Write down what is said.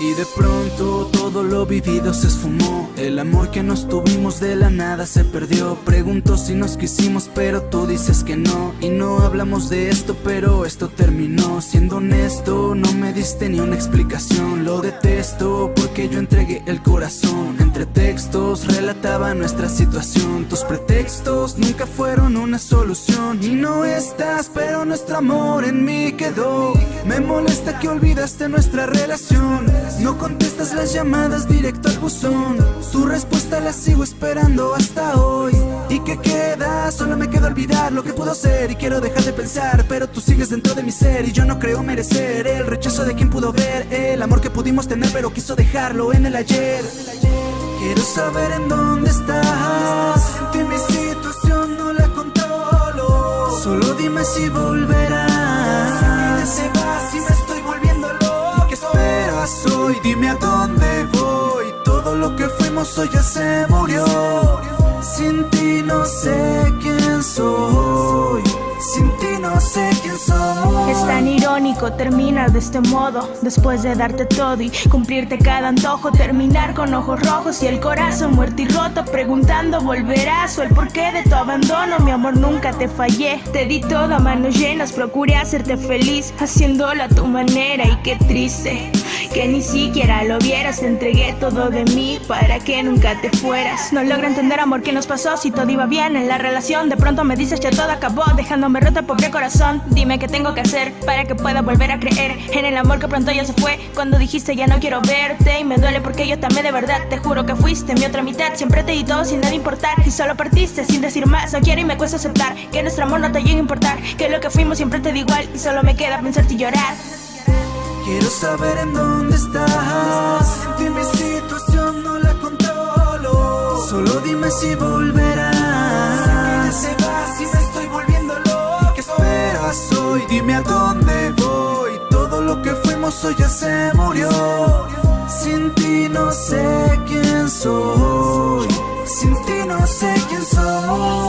Y de pronto todo lo vivido se esfumó. El amor que nos tuvimos de la nada se perdió. Pregunto si nos quisimos pero tú dices que no. Y no hablamos de esto pero esto terminó. Siendo honesto no me diste ni una explicación. Lo detesto porque yo entregué el corazón Entre relataba nuestra situación. Tus pretextos nunca fueron una solución. Y no estás pero nuestro amor en mí quedó. Me molesta que olvidaste nuestra relación. No contestas las llamadas directo al buzón. Tu respuesta la sigo esperando hasta hoy. ¿Y qué queda? Solo me queda olvidar lo que pudo ser. Y quiero dejar de pensar Pero tú sigues dentro de mi ser. Y yo no creo merecer El rechazo de quien pudo ver. El amor que pudimos tener pero quiso dejarlo en el ayer Quiero saber en dónde estás. Sentí mi situación, no la controlo. Solo dime si volverás. Si se va, si me estoy volviendo loco. ¿Qué esperas hoy? Dime a dónde voy. Todo lo que fuimos hoy ya se murió. Sin ti no sé tan irónico terminar de este modo Después de darte todo y cumplirte cada antojo Terminar con ojos rojos y el corazón muerto y roto Preguntando volverás o el porqué de tu abandono Mi amor nunca te fallé. Te di todo a manos llenas Procuré hacerte feliz Haciéndolo a tu manera y qué triste que ni siquiera lo vieras. Entregué todo de mí para que nunca te fueras. No logro entender amor qué nos pasó. Si todo iba bien en la relación De pronto me dices ya todo acabó dejándome roto el pobre corazón. Dime qué tengo que hacer para que pueda volver a creer En el amor que pronto ya se fue. Cuando dijiste ya no quiero verte Y me duele porque yo también de verdad Te juro que fuiste mi otra mitad. Siempre te di todo sin nada importar Y solo partiste sin decir más. No quiero y me cuesta aceptar que nuestro amor no te llegue a importar Que lo que fuimos siempre te da igual Y solo me queda pensarte y llorar Quiero saber en dónde estás. Sentí mi situación, no la controlo. Solo dime si volverás. Se va, si me estoy volviendo loco. ¿Qué esperas hoy? Dime a dónde voy. Todo lo que fuimos hoy ya se murió. Sin ti no sé quién soy. Sin ti no sé quién soy